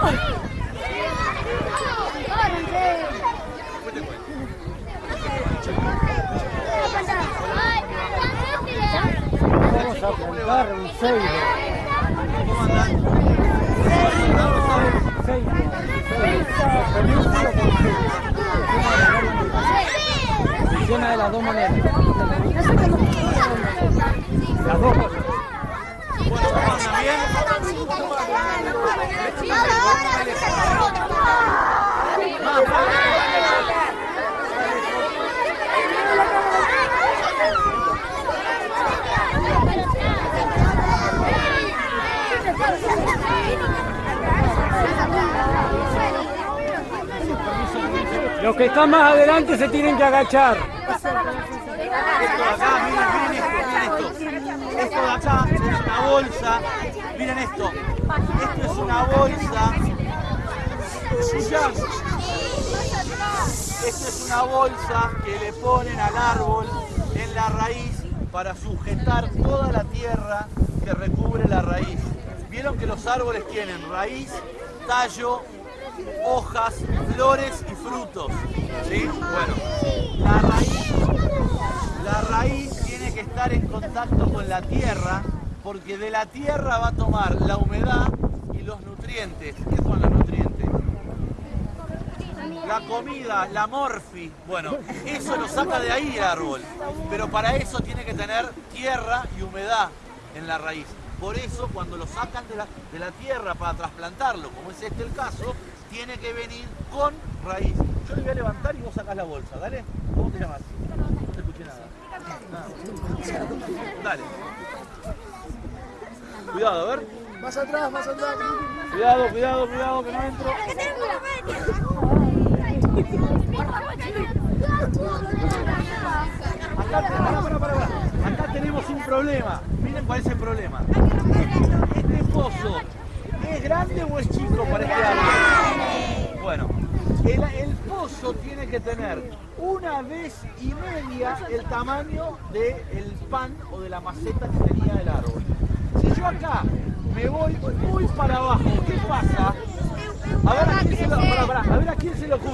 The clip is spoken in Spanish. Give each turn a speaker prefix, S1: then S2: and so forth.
S1: Vamos a
S2: un ceibo. De las dos maneras. Los que están más adelante se tienen que agachar.
S1: Esto de acá, miren, miren esto, miren esto. Esto de acá es una bolsa. Miren esto. Esto es una bolsa. Escuchá. Esto es una bolsa que le ponen al árbol en la raíz para sujetar toda la tierra que recubre la raíz. Vieron que los árboles tienen raíz, tallo, hojas, flores y frutos. Bueno, la raíz, la raíz tiene que estar en contacto con la tierra porque de la tierra va a tomar la humedad y los nutrientes. ¿Qué son los nutrientes? La comida, la morfi, bueno, eso lo saca de ahí el árbol, pero para eso tiene que tener tierra y humedad en la raíz. Por eso cuando lo sacan de la, de la tierra para trasplantarlo, como es este el caso, tiene que venir con raíz. Yo le voy a levantar y vos sacás la bolsa, ¿dale? ¿Cómo te llamas? No te escuché nada. Dale. Cuidado, a ver.
S3: Más atrás, más atrás.
S1: Cuidado, cuidado, cuidado, que no entro. Acá, pará, pará, pará. Acá tenemos un problema. Miren cuál es el problema. Este pozo, ¿es grande o es chico para este el, pozo tiene que tener una vez y media el tamaño del pan o de la maceta que tenía el árbol. Si yo acá me voy muy para abajo, ¿qué pasa? A ver a quién se le ocurre.